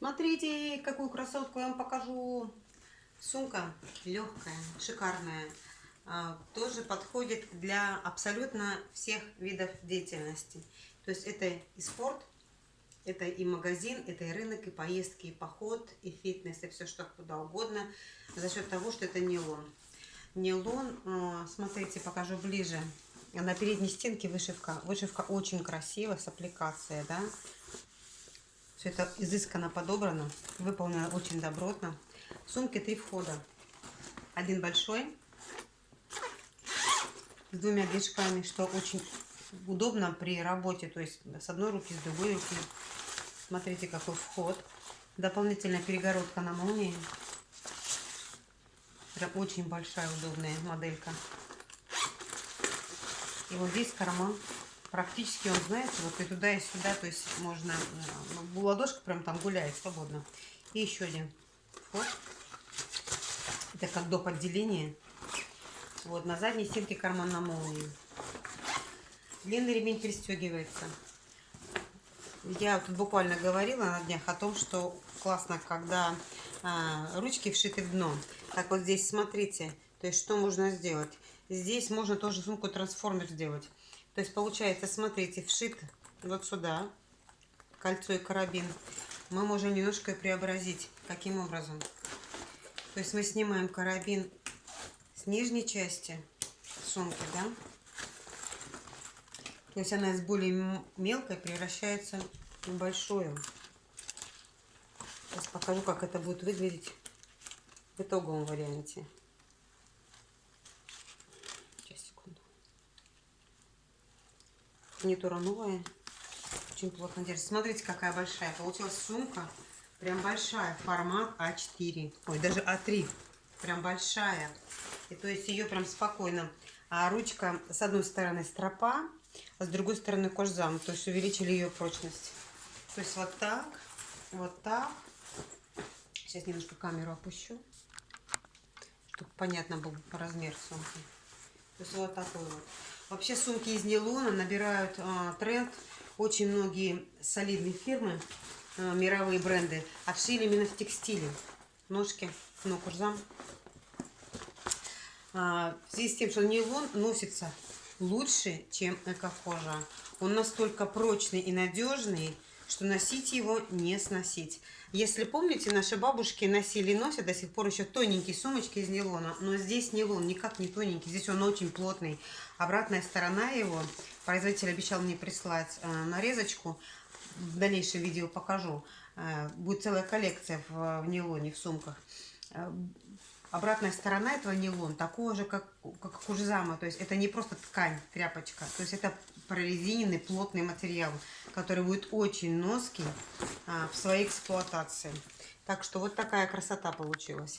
Смотрите, какую красотку я вам покажу. Сумка легкая, шикарная. А, тоже подходит для абсолютно всех видов деятельности. То есть это и спорт, это и магазин, это и рынок, и поездки, и поход, и фитнес, и все что куда угодно. За счет того, что это нейлон. Нейлон, а, смотрите, покажу ближе. На передней стенке вышивка. Вышивка очень красивая, с аппликацией, да. Все это изысканно подобрано, выполнено очень добротно. В сумке три входа. Один большой, с двумя движками, что очень удобно при работе, то есть с одной руки, с другой руки. Смотрите, какой вход. Дополнительная перегородка на молнии. Прям очень большая, удобная моделька. И вот здесь карман практически он, знаете, вот и туда, и сюда, то есть можно, ну, ладошка прям там гуляет свободно. И еще один вход. Это как доп. отделение. Вот, на задней стенке карман на молнии. Длинный ремень пристегивается. Я тут буквально говорила на днях о том, что классно, когда а, ручки вшиты в дно. Так вот здесь смотрите, то есть что можно сделать. Здесь можно тоже сумку трансформер сделать. То есть получается, смотрите, вшит вот сюда кольцо и карабин. Мы можем немножко преобразить. Каким образом? То есть мы снимаем карабин с нижней части сумки, да? То есть она из более мелкой превращается в большую. Сейчас покажу, как это будет выглядеть в итоговом варианте. Фурнитура новая. Очень плотно держится. Смотрите, какая большая. Получилась сумка. Прям большая. Формат А4. Ой, даже А3. Прям большая. И то есть ее прям спокойно. А ручка с одной стороны стропа, а с другой стороны кожзам. То есть увеличили ее прочность. То есть вот так, вот так. Сейчас немножко камеру опущу, чтобы понятно был размер сумки. То есть вот такой вот. Вообще сумки из нейлона набирают а, тренд. Очень многие солидные фирмы, а, мировые бренды, отшили именно в текстиле. Ножки, ну, курзам. А, в связи с тем, что нейлон носится лучше, чем эко-кожа. Он настолько прочный и надежный, что носить его не сносить. Если помните, наши бабушки носили и носят до сих пор еще тоненькие сумочки из нейлона, но здесь нейлон никак не тоненький, здесь он очень плотный. Обратная сторона его, производитель обещал мне прислать э, нарезочку, в дальнейшем видео покажу. Э, будет целая коллекция в, в нейлоне, в сумках. Э, обратная сторона этого нейлон такого же, как, как кужзама. То есть это не просто ткань, тряпочка. То есть это прорезиненный плотный материал, который будет очень ноский а, в своей эксплуатации. Так что вот такая красота получилась.